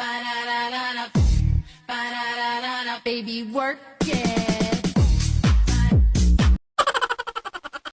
Ba-da-da-da-da, ba-da-da-da-da, baby work it.